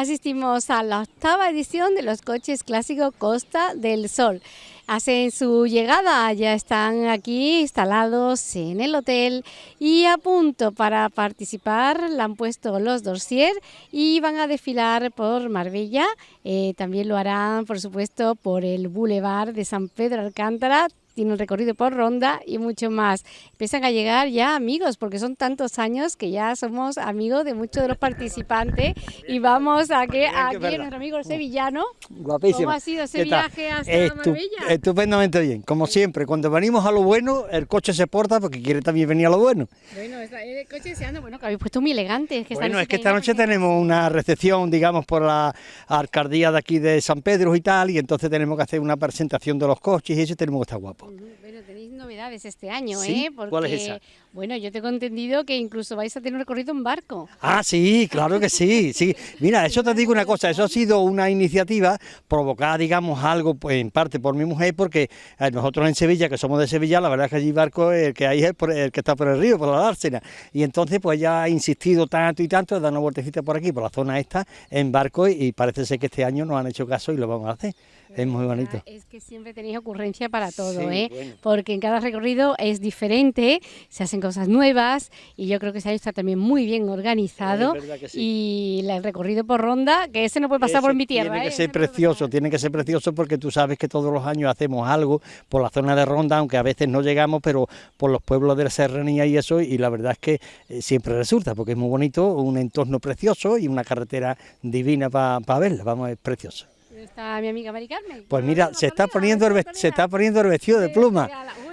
asistimos a la octava edición de los coches clásicos Costa del Sol. Hacen su llegada, ya están aquí instalados en el hotel y a punto para participar. Le han puesto los dossier y van a desfilar por Marbella. Eh, también lo harán, por supuesto, por el Boulevard de San Pedro Alcántara tiene un recorrido por ronda y mucho más. Empiezan a llegar ya amigos, porque son tantos años que ya somos amigos de muchos de los participantes y vamos a que aquí nuestro amigo sevillano. Guapísimo. ¿Cómo ha sido ese viaje hasta Marbella? Estupendamente bien, como siempre, cuando venimos a lo bueno, el coche se porta porque quiere también venir a lo bueno. Bueno, el coche se anda, bueno, que habéis puesto muy elegante. Es que bueno, es que esta noche tenemos una recepción, digamos, por la alcaldía de aquí de San Pedro y tal, y entonces tenemos que hacer una presentación de los coches y eso tenemos que estar guapos. Bueno, tenéis novedades este año, ¿eh? Porque, ¿Cuál es esa? Bueno, yo tengo entendido que incluso vais a tener un recorrido en barco. Ah, sí, claro que sí, sí. Mira, eso te digo una cosa, eso ha sido una iniciativa provocada, digamos, algo pues, en parte por mi mujer, porque eh, nosotros en Sevilla, que somos de Sevilla, la verdad es que allí barco el que hay es el que está por el río, por la dársena. Y entonces, pues ya ha insistido tanto y tanto de dar una vueltecita por aquí, por la zona esta, en barco, y parece ser que este año nos han hecho caso y lo vamos a hacer es muy bonito. Es que siempre tenéis ocurrencia para todo, ¿eh? Porque en cada recorrido es diferente, se hacen cosas nuevas y yo creo que ese año está también muy bien organizado. Y el recorrido por ronda, que ese no puede pasar por mi tierra. Tiene que ¿eh? ser precioso, tiene que ser precioso porque tú sabes que todos los años hacemos algo por la zona de ronda, aunque a veces no llegamos, pero por los pueblos de la serranía y eso, y la verdad es que eh, siempre resulta, porque es muy bonito, un entorno precioso y una carretera divina para verla, vamos, es precioso está mi amiga Mari Carmen? Pues mira, se está poniendo el, se está poniendo el vestido de pluma.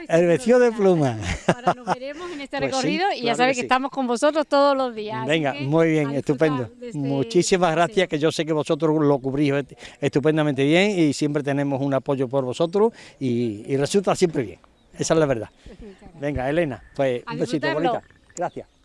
El vestido de pluma. Ahora nos veremos en este pues recorrido y ya sabes que, estamos con vosotros todos los días. Venga, muy bien, estupendo. Este Muchísimas gracias, que yo sé que vosotros lo cubrís estupendamente bien y siempre tenemos un apoyo por vosotros y, resulta siempre bien. Esa es la verdad. Venga, Elena, pues un besito bonita. Gracias.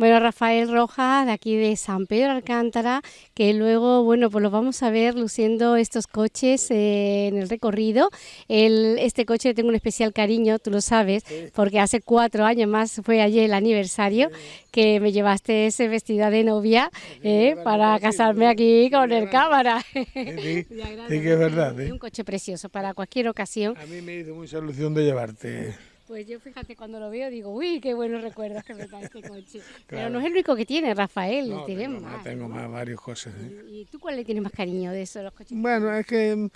Bueno, Rafael Rojas, de aquí de San Pedro Alcántara, que luego, bueno, pues lo vamos a ver luciendo estos coches eh, en el recorrido. El, este coche tengo un especial cariño, tú lo sabes, porque hace cuatro años más fue ayer el aniversario que me llevaste ese vestida de novia eh, para casarme aquí con el cámara. Sí, sí, que es verdad. Es un coche precioso para cualquier ocasión. A mí me hizo mucha ilusión de llevarte. Pues yo fíjate, cuando lo veo digo, uy, qué buenos recuerdos que me da este coche. Pero no es el único que tiene, Rafael, no, tengo más. Tengo más, varias cosas. ¿eh? ¿Y tú cuál le tienes más cariño de eso, los coches? Bueno, es que mm,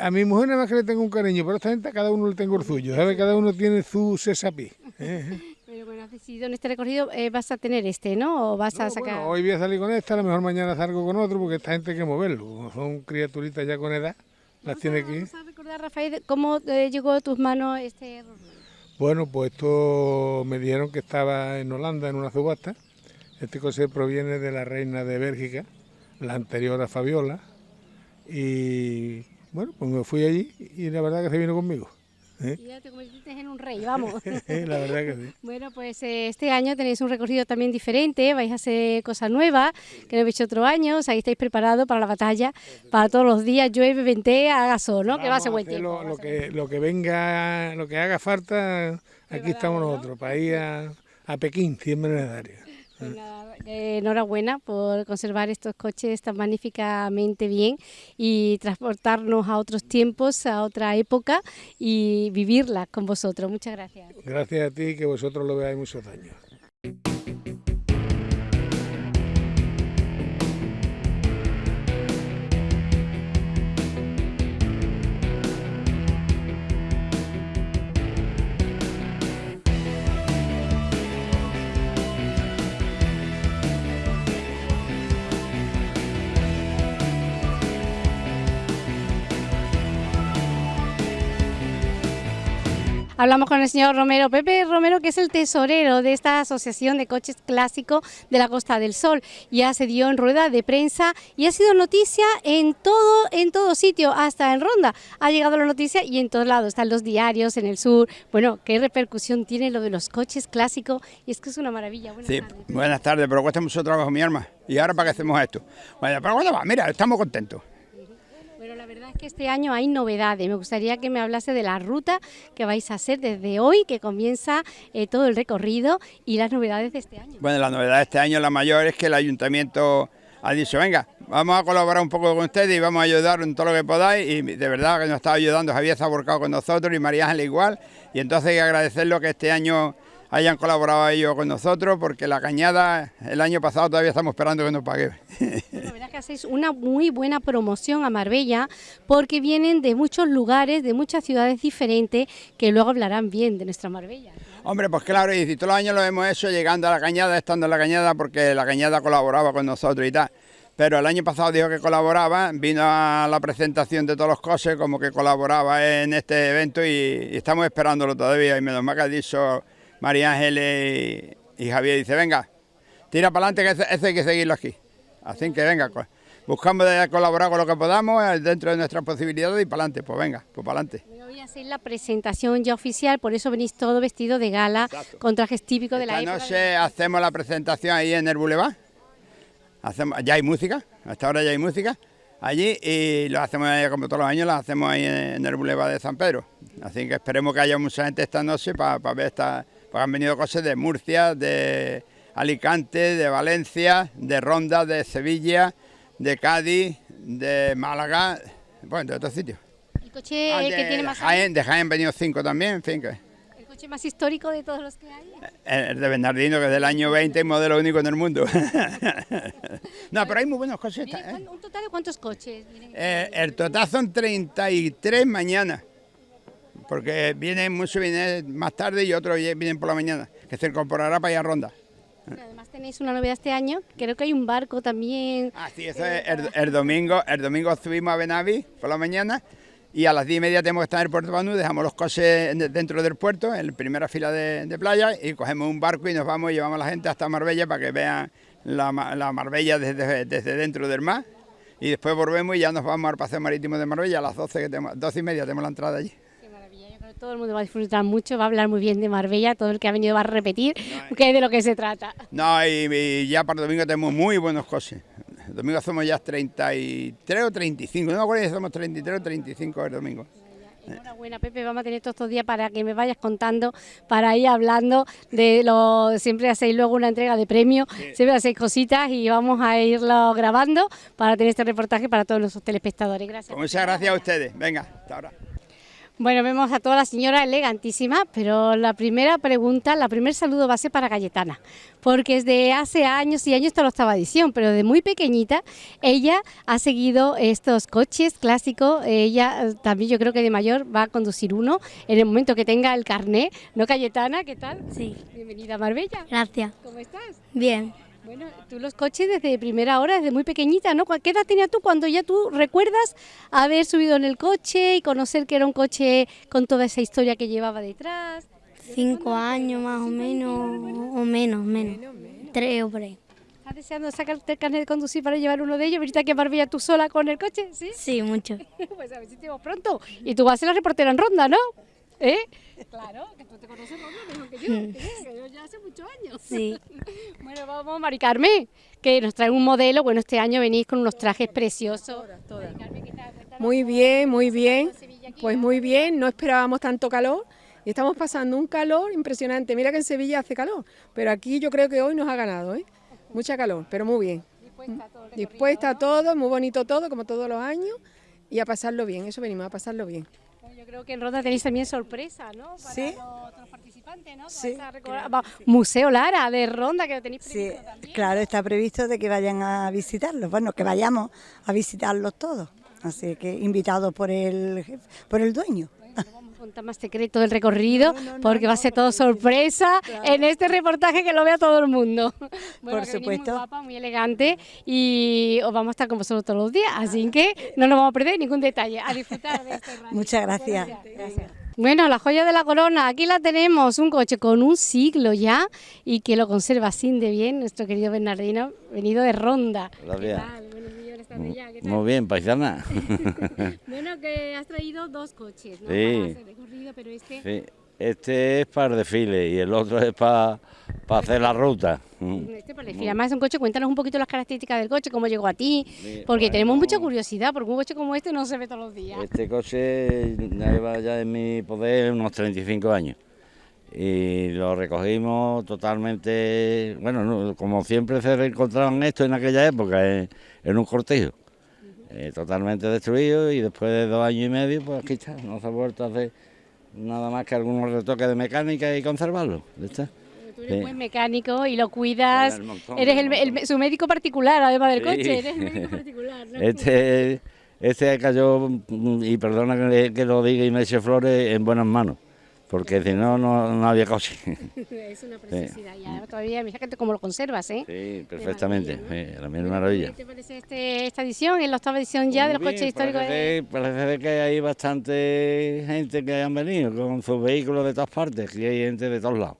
a mi mujer nada más que le tengo un cariño, pero a esta gente a cada uno le tengo el suyo, ¿sabes? Cada uno tiene su cesapí. ¿eh? Pero bueno, has decidido en este recorrido eh, vas a tener este, ¿no? ¿O vas a sacar...? Bueno, hoy voy a salir con esta, a lo mejor mañana salgo con otro, porque esta gente hay que moverlo. Son criaturitas ya con edad, las tiene que Vamos a recordar, Rafael, cómo llegó a tus manos este bueno, pues esto me dijeron que estaba en Holanda en una subasta. Este coche proviene de la reina de Bélgica, la anterior a Fabiola. Y bueno, pues me fui allí y la verdad que se vino conmigo. ¿Eh? ya te convertiste en un rey, vamos. la verdad que sí. Bueno, pues eh, este año tenéis un recorrido también diferente, vais a hacer cosas nuevas que no habéis hecho otro año, o sea, ahí estáis preparados para la batalla, para todos los días, llueve, ventea, haga sol, ¿no? que va a ser buen tiempo. Lo, que, lo que venga, lo que haga falta, aquí estamos nosotros, para ir a, a Pekín, siempre necesario. Pues eh, enhorabuena por conservar estos coches tan magníficamente bien y transportarnos a otros tiempos, a otra época y vivirla con vosotros. Muchas gracias. Gracias a ti, que vosotros lo veáis muchos años. Hablamos con el señor Romero, Pepe Romero, que es el tesorero de esta Asociación de Coches Clásicos de la Costa del Sol. Ya se dio en rueda de prensa y ha sido noticia en todo, en todo sitio, hasta en Ronda. Ha llegado la noticia y en todos lados, están los diarios, en el sur. Bueno, ¿qué repercusión tiene lo de los coches clásicos? Y es que es una maravilla. Buenas sí, tardes. buenas tardes, pero cuesta mucho trabajo, mi arma. ¿Y ahora para qué hacemos esto? Bueno, pero bueno, va, mira, estamos contentos. La verdad es que este año hay novedades. Me gustaría que me hablase de la ruta que vais a hacer desde hoy, que comienza eh, todo el recorrido y las novedades de este año. Bueno, la novedad de este año, la mayor, es que el ayuntamiento ha dicho, venga, vamos a colaborar un poco con ustedes y vamos a ayudar en todo lo que podáis. Y de verdad que nos está ayudando, Javier está volcado con nosotros y María Ángel igual. Y entonces hay que agradecerlo que este año hayan colaborado ellos con nosotros, porque la cañada el año pasado todavía estamos esperando que nos pague. hacéis una muy buena promoción a Marbella, porque vienen de muchos lugares, de muchas ciudades diferentes, que luego hablarán bien de nuestra Marbella. Hombre, pues claro, y todos los años lo hemos hecho llegando a la cañada, estando en la cañada, porque la cañada colaboraba con nosotros y tal. Pero el año pasado dijo que colaboraba, vino a la presentación de todos los coches como que colaboraba en este evento y, estamos esperándolo todavía. Y menos mal que ha dicho María Ángeles y, Javier, dice, venga, tira para adelante que ese, hay que seguirlo aquí. Así que venga, buscamos de colaborar con lo que podamos eh, dentro de nuestras posibilidades y para adelante, pues venga, pues para adelante. Voy a hacer la presentación ya oficial, por eso venís todo vestido de gala, con trajes típicos de la Esta noche hacemos la presentación ahí en el Boulevard hacemos, ya hay música, hasta ahora ya hay música allí y lo hacemos como todos los años, lo hacemos ahí en, el Boulevard de San Pedro. Así que esperemos que haya mucha gente esta noche para ver esta, porque han venido cosas de Murcia, de Alicante, de Valencia, de Ronda, de Sevilla, de Cádiz, de Málaga, bueno, de otros sitios. ¿El coche ah, que tiene más Jaén, De Jaén han venido cinco también, en fin que más histórico de todos los que hay? Eh, el de Bernardino, que es del año 20 modelo único en el mundo. no, pero hay muy buenos coches. ¿eh? ¿Un total de cuántos coches? Eh, el total son 33 mañana. Porque vienen muchos vienen más tarde y otros vienen por la mañana, que se incorporará para ir a ronda. Además tenéis una novedad este año, creo que hay un barco también. Ah, sí, eso es el, domingo, el domingo subimos a Benavi por la mañana y a las 10 y media tenemos que estar en el puerto de Banú, dejamos los coches dentro del puerto, en la primera fila de, playa, y cogemos un barco y nos vamos y llevamos a la gente hasta Marbella para que vean la, Marbella desde, dentro del mar. Y después volvemos y ya nos vamos al paseo marítimo de Marbella a las 12, que tenemos, 12 y media tenemos la entrada allí. Qué maravilla, yo creo que todo el mundo va a disfrutar mucho, va a hablar muy bien de Marbella, todo el que ha venido va a repetir que es de lo que se trata. No, y, y ya para el domingo tenemos muy buenos coches. El domingo somos ya 33 o 35, no me acuerdo si somos 33 o 35 el domingo. Enhorabuena, Pepe, vamos a tener todos estos días para que me vayas contando, para ir hablando de lo. Siempre hacéis luego una entrega de premios, siempre hacéis cositas y vamos a irlo grabando para tener este reportaje para todos los telespectadores. Gracias. Pues muchas gracias a ustedes. Venga, hasta ahora. Bueno, vemos a toda la señora elegantísima, pero la primera pregunta, la primer saludo va a ser para Cayetana, porque desde hace años y años está la octava edición, pero de muy pequeñita ella ha seguido estos coches clásicos, ella eh, también yo creo que de mayor va a conducir uno en el momento que tenga el carné, ¿no Cayetana? ¿Qué tal? Sí. Bienvenida a Marbella. Gracias. ¿Cómo estás? Bien. Bueno, tú los coches desde primera hora, desde muy pequeñita, ¿no? ¿Qué edad tenías tú cuando ya tú recuerdas haber subido en el coche y conocer que era un coche con toda esa historia que llevaba detrás? Cinco años más o menos, o menos, menos, tres o por ahí. ¿Estás deseando sacarte el carnet de conducir para llevar uno de ellos? ¿Ahorita que Marbella tú sola con el coche? Sí, sí mucho. pues a ver si te pronto. Y tú vas a ser la reportera en ronda, ¿no? ¿Eh? Claro, que tú te conoces mejor que yo, mm. que yo ya hace muchos años. Sí. bueno, vamos, Mari Carmen, que nos trae un modelo. Bueno, este año venís con unos trajes preciosos. Muy bien, muy bien. Pues muy bien, no esperábamos tanto calor y estamos pasando un calor impresionante. Mira que en Sevilla hace calor, pero aquí yo creo que hoy nos ha ganado, ¿eh? Mucha calor, pero muy bien. Dispuesta a todo, Dispuesta todo, muy bonito todo, como todos los años, y a pasarlo bien, eso venimos a pasarlo bien. Yo creo que en Ronda tenéis también sorpresa, ¿no? Para sí. los otros participantes, ¿no? Sí. Museo Lara de Ronda que lo tenéis previsto sí, también. claro, está previsto de que vayan a visitarlos, bueno, que vayamos a visitarlos todos. Así que invitados por el, por el dueño contar más secreto del recorrido, porque va a ser todo sorpresa en este reportaje que lo vea todo el mundo. Por supuesto. Muy guapa, muy elegante y os vamos a estar con vosotros todos los días, así que no nos vamos a perder ningún detalle. A disfrutar de este Muchas gracias. Bueno, la joya de la corona, aquí la tenemos, un coche con un siglo ya y que lo conserva así de bien nuestro querido Bernardino, venido de Ronda. Gracias. Muy bien, paisana. bueno, que has traído dos coches, ¿no? Sí. Para recorrido, pero este... Sí. Este es para el desfile y el otro es para, para hacer la ruta. Mm. Este para el desfile. Además es un coche, cuéntanos un poquito las características del coche, cómo llegó a ti, porque tenemos mucha curiosidad, porque un coche como este no se ve todos los días. Este coche lleva ya en mi poder unos 35 años y lo recogimos totalmente, bueno, no, como siempre se encontraban esto en aquella época, en, en un cortijo, eh, totalmente destruido y después de dos años y medio, pues aquí está, no se ha vuelto a hacer nada más que algunos retoques de mecánica y conservarlo. está. Tú eres Sí. buen mecánico y lo cuidas. El montón, Eres el su médico particular, además del Sí. coche. Eres el médico particular. ¿no? Este, este cayó, y perdona que, que lo diga y me eche flores, en buenas manos, porque si no, no, no había coche. es una preciosidad. Y ahora todavía, mira que cómo lo conservas, ¿eh? Sí, perfectamente, maravilla, sí, la misma maravilla. ¿Qué te parece este- esta edición? Es la octava edición ya de los Muy coches bien, históricos. de- Parece, parece que hay bastante gente que han venido con sus vehículos de todas partes, que hay gente de todos lados.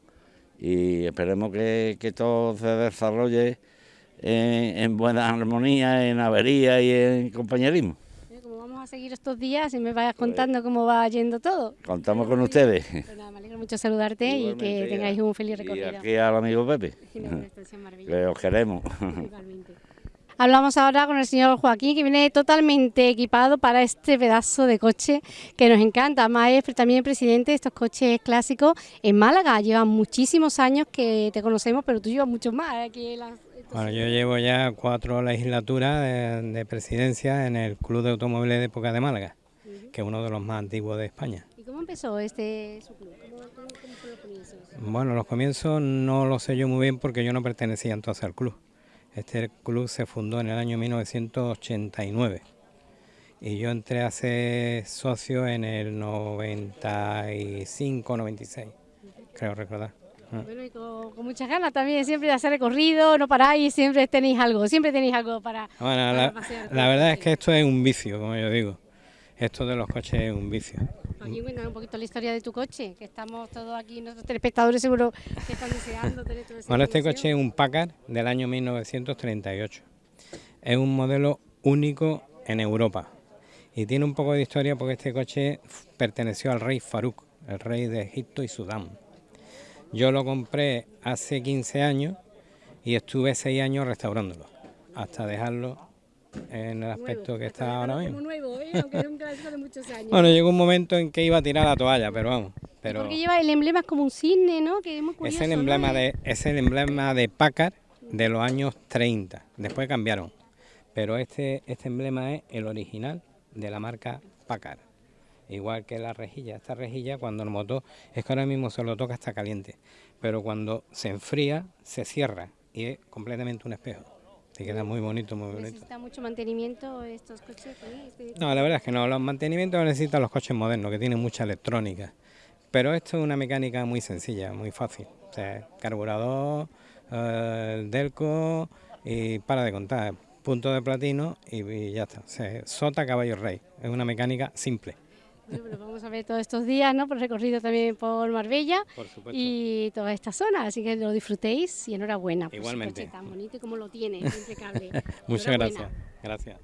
Y esperemos que, que todo se desarrolle en, en buena armonía, en avería y en compañerismo. A seguir estos días y me vayas contando cómo va yendo todo. Contamos con ustedes. Pues me alegro mucho saludarte y que tengáis un feliz Y recorrido. aquí al amigo Pepe, que os queremos. Igualmente. Hablamos ahora con el señor Joaquín, que viene totalmente equipado para este pedazo de coche que nos encanta. Además, es también presidente de estos coches clásicos en Málaga. Lleva muchísimos años que te conocemos, pero tú llevas muchos más. ¿eh? que las- estos- Bueno, yo llevo ya cuatro legislaturas de, de presidencia en el Club de Automóviles de Época de Málaga, que es uno de los más antiguos de España. ¿Y cómo empezó este su club? ¿Cómo, cómo, cómo fue los comienzos? Bueno, los comienzos no lo sé yo muy bien porque yo no pertenecía entonces al club. Este club se fundó en el año 1989 y yo entré a ser socio en el 95, 96, creo recordar. Ah. Bueno, y con, con muchas ganas también, siempre de hacer recorrido, no paráis, siempre tenéis algo, siempre tenéis algo para, Bueno, para la, pasear. la verdad es que esto es un vicio, como yo digo. Esto de los coches es un vicio. Joaquín, cuéntame un poquito la historia de tu coche, que estamos todos aquí, nuestros telespectadores seguro que están deseando tener toda esa Bueno, este coche es un Packard del año 1938. Es un modelo único en Europa. Y tiene un poco de historia porque este coche perteneció al rey Farouk, el rey de Egipto y Sudán. Yo lo compré hace 15 años y estuve 6 años restaurándolo, hasta dejarlo en el aspecto que está ahora Como mismo. nuevo, ¿eh? aunque es un clásico de muchos años. Bueno, llegó un momento en que iba a tirar la toalla, pero vamos. Pero Porque lleva el emblema es como un cisne, ¿no? Que es muy curioso, es el emblema de es el emblema de Packard de los años 30. Después cambiaron, pero este este emblema es el original de la marca Packard. Igual que la rejilla, esta rejilla cuando el motor es que ahora mismo se lo toca está caliente, pero cuando se enfría se cierra y es completamente un espejo. Te queda muy bonito, muy bonito. Necesita mucho mantenimiento estos coches. No, la verdad es que no, los mantenimientos necesitan los coches modernos, que tienen mucha electrónica. Pero esto es una mecánica muy sencilla, muy fácil. O sea, carburador, eh, el delco y para de contar. Punto de platino y, y ya está. O sea, sota, caballo, rey. Es una mecánica simple. Bueno, pues vamos a ver todos estos días, ¿no? Por el recorrido también por Marbella Por y toda esta zona, así que lo disfrutéis y enhorabuena por Igualmente. su coche tan bonito y como lo tiene, es impecable. Muchas gracias. Gracias.